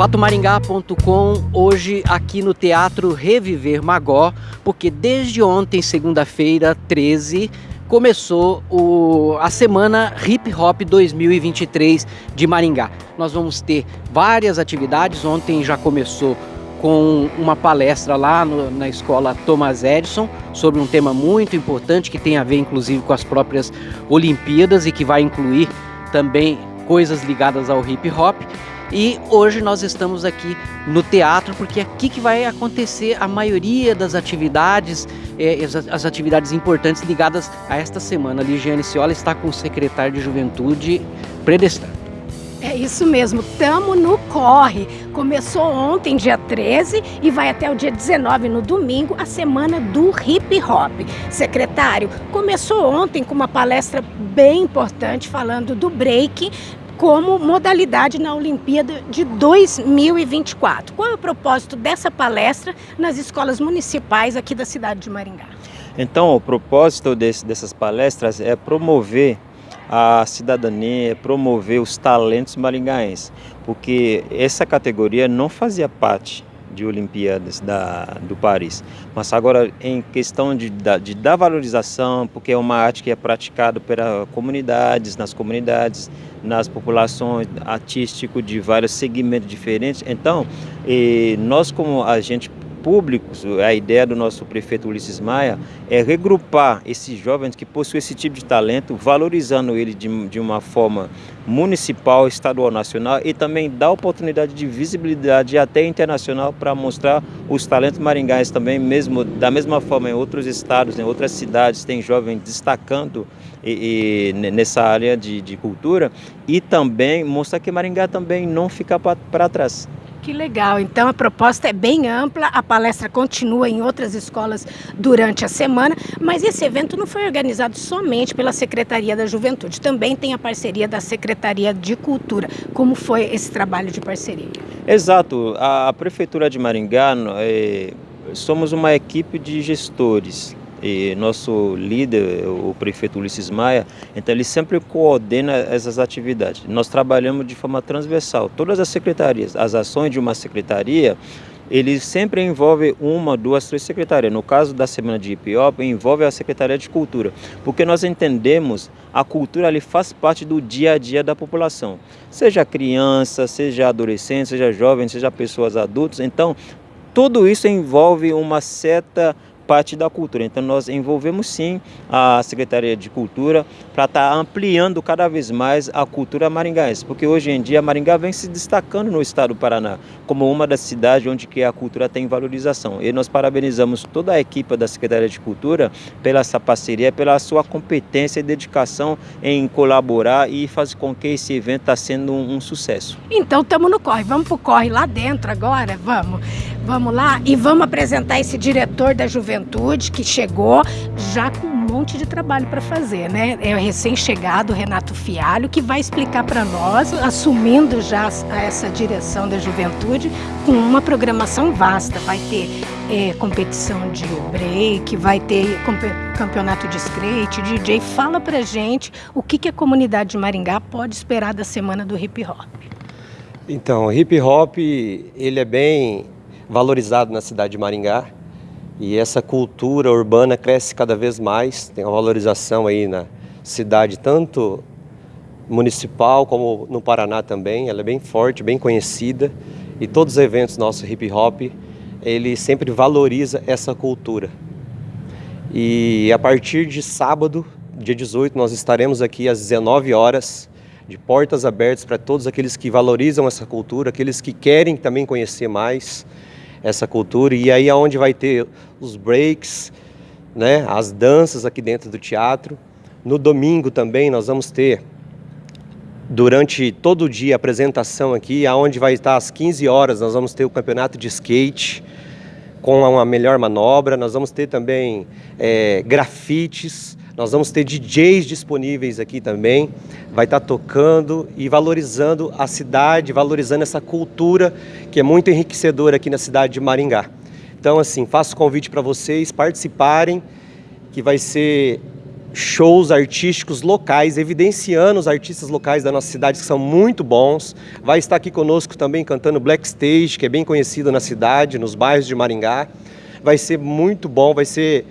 fatomaringá.com hoje aqui no Teatro Reviver Magó, porque desde ontem, segunda-feira, 13, começou o, a semana Hip Hop 2023 de Maringá. Nós vamos ter várias atividades, ontem já começou com uma palestra lá no, na escola Thomas Edison sobre um tema muito importante que tem a ver inclusive com as próprias Olimpíadas e que vai incluir também coisas ligadas ao hip hop. E hoje nós estamos aqui no teatro porque é aqui que vai acontecer a maioria das atividades, é, as atividades importantes ligadas a esta semana. A Ligiane Ciola está com o secretário de Juventude predestado. É isso mesmo, tamo no corre. Começou ontem, dia 13, e vai até o dia 19, no domingo, a semana do hip hop. Secretário, começou ontem com uma palestra bem importante falando do break como modalidade na Olimpíada de 2024. Qual é o propósito dessa palestra nas escolas municipais aqui da cidade de Maringá? Então, o propósito desse, dessas palestras é promover a cidadania, promover os talentos maringaenses, porque essa categoria não fazia parte de Olimpíadas da, do Paris. Mas agora, em questão de, de dar valorização, porque é uma arte que é praticada pelas comunidades, nas comunidades, nas populações artístico de vários segmentos diferentes. Então, nós como agente públicos, a ideia do nosso prefeito Ulisses Maia é regrupar esses jovens que possuem esse tipo de talento, valorizando ele de, de uma forma municipal, estadual, nacional e também dar oportunidade de visibilidade até internacional para mostrar os talentos maringais também, mesmo da mesma forma em outros estados, em outras cidades, tem jovens destacando e, e, nessa área de, de cultura e também mostrar que Maringá também não fica para trás. Que legal, então a proposta é bem ampla, a palestra continua em outras escolas durante a semana, mas esse evento não foi organizado somente pela Secretaria da Juventude, também tem a parceria da Secretaria de Cultura. Como foi esse trabalho de parceria? Exato, a Prefeitura de Maringá, é, somos uma equipe de gestores, e nosso líder, o prefeito Ulisses Maia, então ele sempre coordena essas atividades. Nós trabalhamos de forma transversal, todas as secretarias, as ações de uma secretaria, ele sempre envolve uma, duas, três secretarias. No caso da Semana de Hip envolve a Secretaria de Cultura, porque nós entendemos a cultura ali faz parte do dia a dia da população, seja criança, seja adolescente, seja jovem, seja pessoas adultas. Então, tudo isso envolve uma certa parte da cultura. Então nós envolvemos sim a Secretaria de Cultura para estar tá ampliando cada vez mais a cultura maringaense, porque hoje em dia Maringá vem se destacando no estado do Paraná como uma das cidades onde que a cultura tem valorização. E nós parabenizamos toda a equipe da Secretaria de Cultura pela essa parceria, pela sua competência e dedicação em colaborar e fazer com que esse evento está sendo um, um sucesso. Então estamos no corre, vamos para o corre lá dentro agora, vamos. Vamos lá e vamos apresentar esse diretor da juventude que chegou já com um monte de trabalho para fazer, né? É o recém-chegado Renato Fialho que vai explicar para nós, assumindo já essa direção da juventude, com uma programação vasta. Vai ter é, competição de break, vai ter campeonato de skate, DJ. Fala pra gente o que, que a comunidade de Maringá pode esperar da semana do hip hop. Então, o hip hop, ele é bem valorizado na cidade de Maringá. E essa cultura urbana cresce cada vez mais, tem uma valorização aí na cidade, tanto municipal como no Paraná também, ela é bem forte, bem conhecida. E todos os eventos nossos hip hop, ele sempre valoriza essa cultura. E a partir de sábado, dia 18, nós estaremos aqui às 19 horas, de portas abertas para todos aqueles que valorizam essa cultura, aqueles que querem também conhecer mais, essa cultura. E aí é onde vai ter os breaks, né, as danças aqui dentro do teatro. No domingo também nós vamos ter, durante todo o dia, apresentação aqui, aonde vai estar às 15 horas, nós vamos ter o campeonato de skate com uma melhor manobra. Nós vamos ter também é, grafites, nós vamos ter DJs disponíveis aqui também, vai estar tocando e valorizando a cidade, valorizando essa cultura que é muito enriquecedora aqui na cidade de Maringá. Então, assim, faço convite para vocês participarem, que vai ser shows artísticos locais, evidenciando os artistas locais da nossa cidade que são muito bons. Vai estar aqui conosco também cantando Black Stage, que é bem conhecido na cidade, nos bairros de Maringá. Vai ser muito bom, vai ser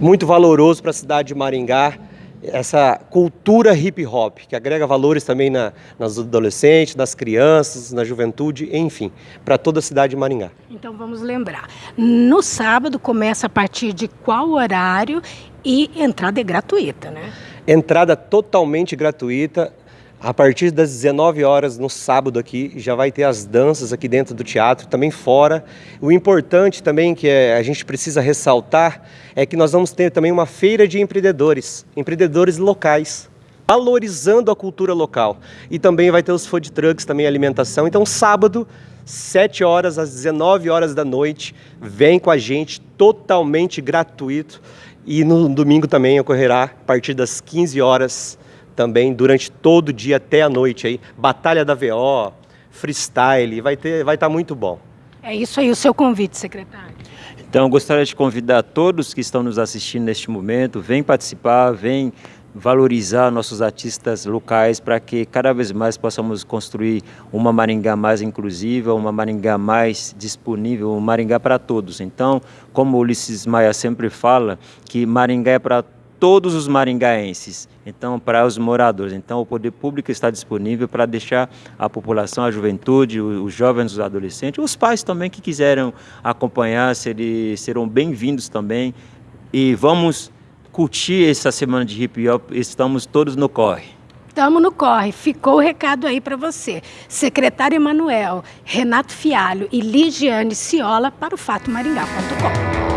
muito valoroso para a cidade de Maringá essa cultura hip hop, que agrega valores também na, nas adolescentes, nas crianças, na juventude, enfim, para toda a cidade de Maringá. Então vamos lembrar, no sábado começa a partir de qual horário e entrada é gratuita, né? Entrada totalmente gratuita, a partir das 19 horas no sábado aqui, já vai ter as danças aqui dentro do teatro, também fora. O importante também que é, a gente precisa ressaltar é que nós vamos ter também uma feira de empreendedores, empreendedores locais, valorizando a cultura local. E também vai ter os food trucks, também alimentação. Então sábado, 7 horas às 19 horas da noite, vem com a gente, totalmente gratuito. E no domingo também ocorrerá a partir das 15 horas também durante todo o dia até a noite aí, batalha da VO, freestyle, vai ter, vai estar tá muito bom. É isso aí o seu convite, secretário. Então, gostaria de convidar todos que estão nos assistindo neste momento, vem participar, vem valorizar nossos artistas locais para que cada vez mais possamos construir uma Maringá mais inclusiva, uma Maringá mais disponível, um Maringá para todos. Então, como Ulisses Maia sempre fala, que Maringá é para todos todos os maringaenses, então para os moradores. Então o poder público está disponível para deixar a população, a juventude, os jovens, os adolescentes, os pais também que quiseram acompanhar, serão bem-vindos também. E vamos curtir essa semana de hip hop, estamos todos no corre. Estamos no corre. Ficou o recado aí para você. Secretário Emanuel, Renato Fialho e Ligiane Ciola para o fatomaringá.com.